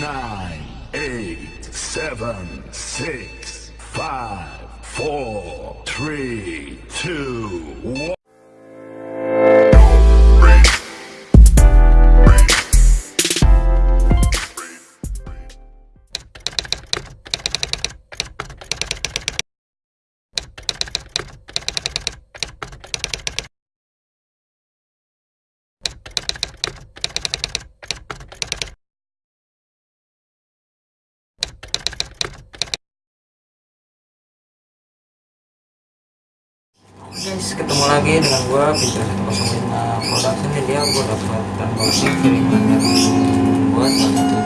nine, eight, seven, six, five, four, three, two, one. guys ketemu lagi dengan gue Peter 105 production dan dia gue dapat tanpa kiriman dari satu